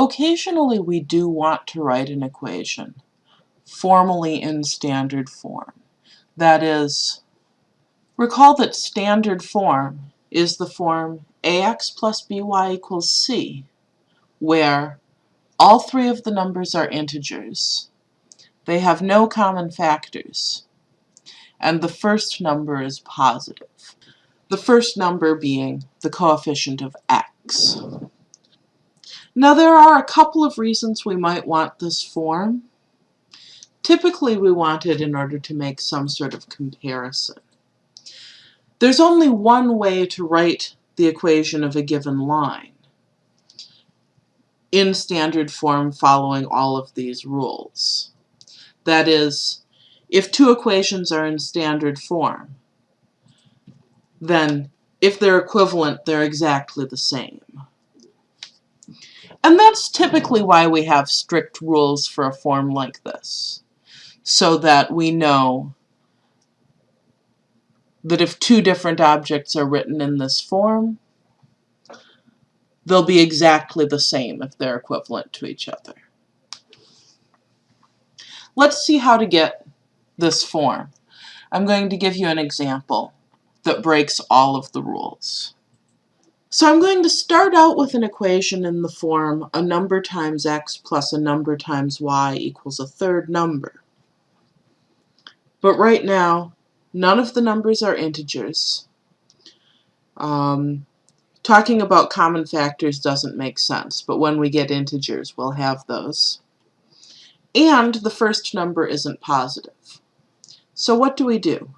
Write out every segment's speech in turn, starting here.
Occasionally we do want to write an equation formally in standard form. That is, recall that standard form is the form ax plus by equals c, where all three of the numbers are integers. They have no common factors, and the first number is positive. The first number being the coefficient of x. Now there are a couple of reasons we might want this form. Typically we want it in order to make some sort of comparison. There's only one way to write the equation of a given line in standard form following all of these rules. That is, if two equations are in standard form, then if they're equivalent, they're exactly the same. And that's typically why we have strict rules for a form like this, so that we know that if two different objects are written in this form, they'll be exactly the same if they're equivalent to each other. Let's see how to get this form. I'm going to give you an example that breaks all of the rules. So I'm going to start out with an equation in the form a number times x plus a number times y equals a third number. But right now, none of the numbers are integers. Um, talking about common factors doesn't make sense, but when we get integers, we'll have those. And the first number isn't positive. So what do we do?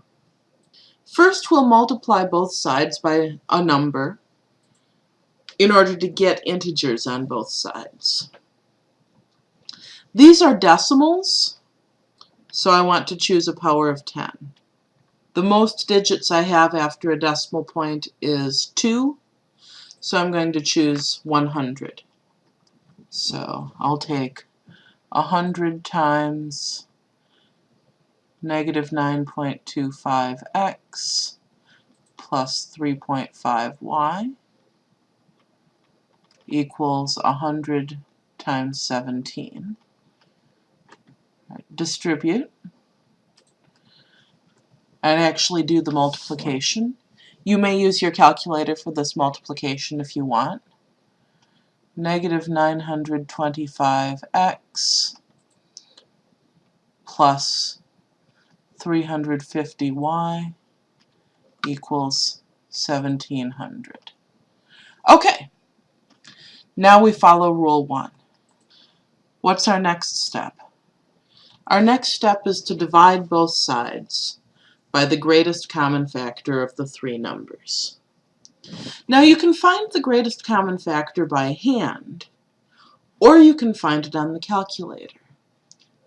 First, we'll multiply both sides by a number in order to get integers on both sides. These are decimals, so I want to choose a power of 10. The most digits I have after a decimal point is 2, so I'm going to choose 100. So I'll take 100 times negative 9.25x plus 3.5y equals 100 times 17. Right, distribute and actually do the multiplication. You may use your calculator for this multiplication if you want. Negative 925x plus 350y equals 1700. Okay, now we follow rule one. What's our next step? Our next step is to divide both sides by the greatest common factor of the three numbers. Now you can find the greatest common factor by hand, or you can find it on the calculator.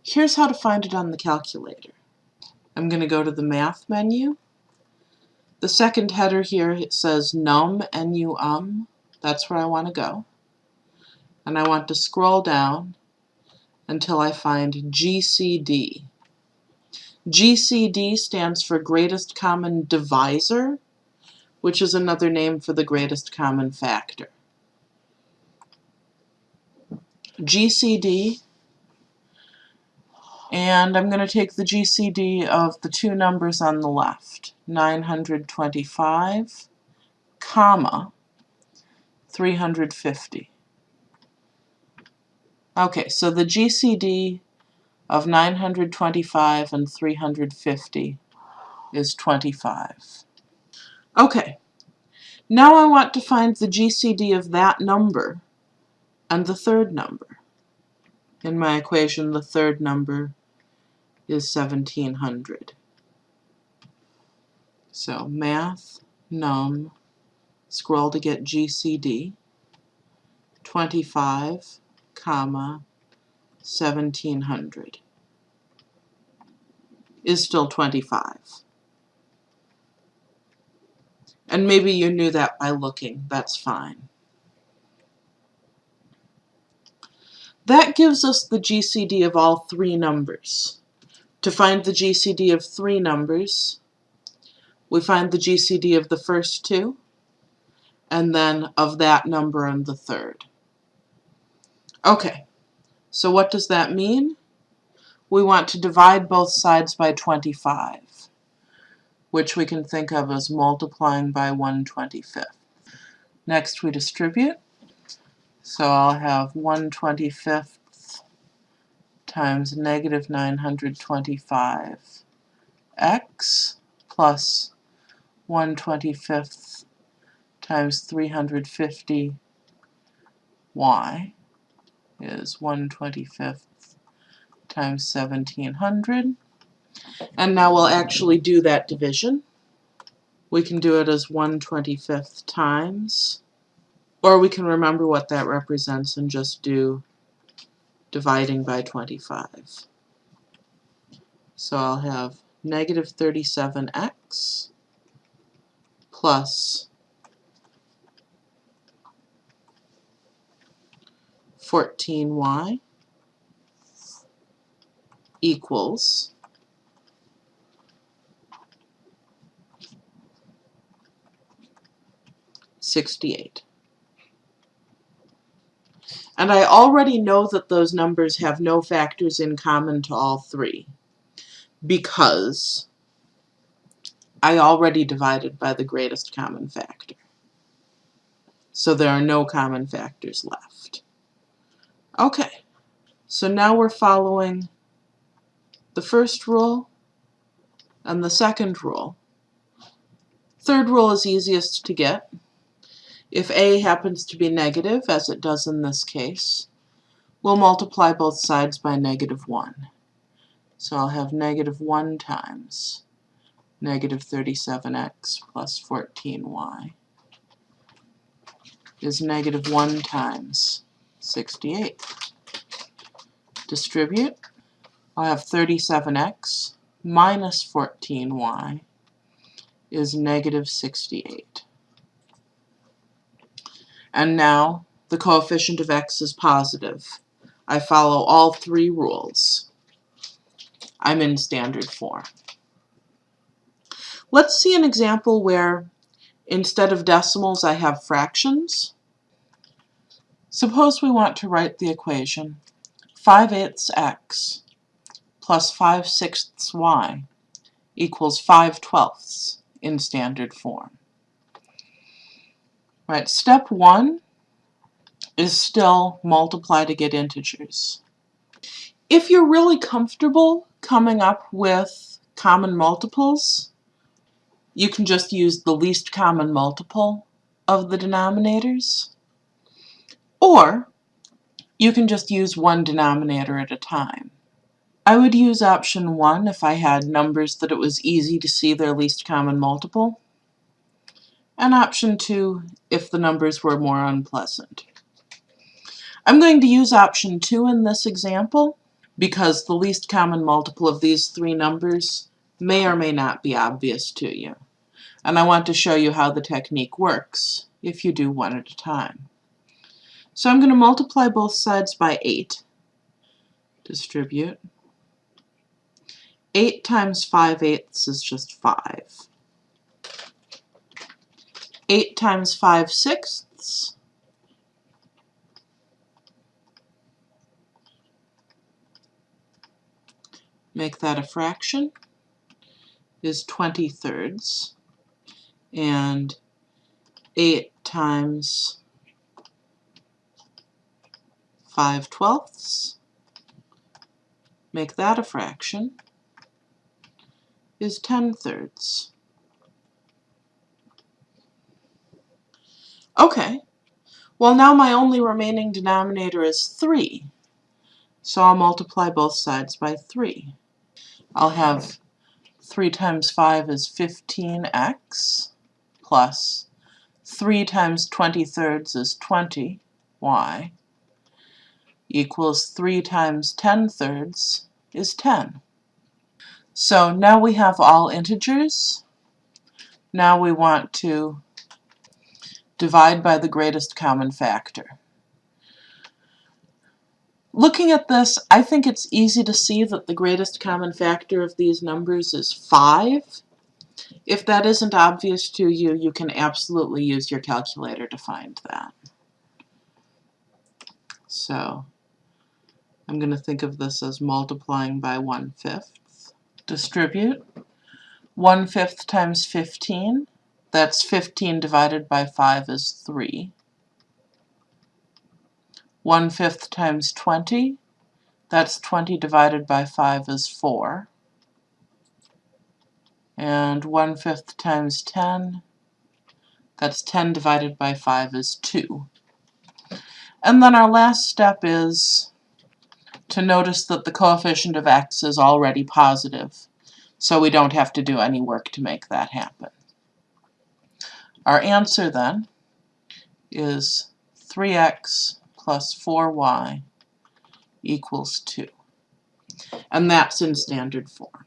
Here's how to find it on the calculator. I'm going to go to the Math menu. The second header here says num, N-U-M. That's where I want to go and I want to scroll down until I find GCD. GCD stands for Greatest Common Divisor, which is another name for the greatest common factor. GCD, and I'm going to take the GCD of the two numbers on the left, 925, comma, 350. Okay, so the GCD of 925 and 350 is 25. Okay, now I want to find the GCD of that number and the third number. In my equation, the third number is 1700. So math, num, scroll to get GCD, 25 comma 1700 is still 25. And maybe you knew that by looking, that's fine. That gives us the GCD of all three numbers. To find the GCD of three numbers, we find the GCD of the first two, and then of that number and the third. Okay, so what does that mean? We want to divide both sides by 25, which we can think of as multiplying by 1 25th. Next we distribute, so I'll have 1 25th times negative 925 x plus 1 25th times 350 y is 1 25th times 1700. And now we'll actually do that division. We can do it as 1 25th times, or we can remember what that represents and just do dividing by 25. So I'll have negative 37x plus 14y equals Sixty-eight. And I already know that those numbers have no factors in common to all three because I already divided by the greatest common factor. So there are no common factors left. Okay, so now we're following the first rule and the second rule. Third rule is easiest to get. If a happens to be negative, as it does in this case, we'll multiply both sides by negative 1. So I'll have negative 1 times negative 37x plus 14y is negative 1 times 68. Distribute. I'll have 37x minus 14y is negative 68. And now the coefficient of x is positive. I follow all three rules. I'm in standard form. Let's see an example where instead of decimals I have fractions. Suppose we want to write the equation 5 eighths x plus 5 sixths y equals 5 twelfths in standard form. Right, step one is still multiply to get integers. If you're really comfortable coming up with common multiples, you can just use the least common multiple of the denominators. Or you can just use one denominator at a time. I would use option 1 if I had numbers that it was easy to see their least common multiple, and option 2 if the numbers were more unpleasant. I'm going to use option 2 in this example because the least common multiple of these three numbers may or may not be obvious to you. And I want to show you how the technique works if you do one at a time. So I'm going to multiply both sides by 8. Distribute. 8 times 5 eighths is just 5. 8 times 5 sixths make that a fraction is 20 thirds and 8 times 5 twelfths. Make that a fraction. Is 10 thirds. Okay, well now my only remaining denominator is 3, so I'll multiply both sides by 3. I'll have 3 times 5 is 15x plus 3 times 20 thirds is 20, y, equals 3 times 10 thirds is 10. So now we have all integers. Now we want to divide by the greatest common factor. Looking at this, I think it's easy to see that the greatest common factor of these numbers is 5. If that isn't obvious to you, you can absolutely use your calculator to find that. So I'm going to think of this as multiplying by 1 fifth. Distribute. 1 fifth times 15, that's 15 divided by 5 is 3. 1 fifth times 20, that's 20 divided by 5 is 4. And 1 fifth times 10, that's 10 divided by 5 is 2. And then our last step is to notice that the coefficient of x is already positive, so we don't have to do any work to make that happen. Our answer then is 3x plus 4y equals 2. And that's in standard form.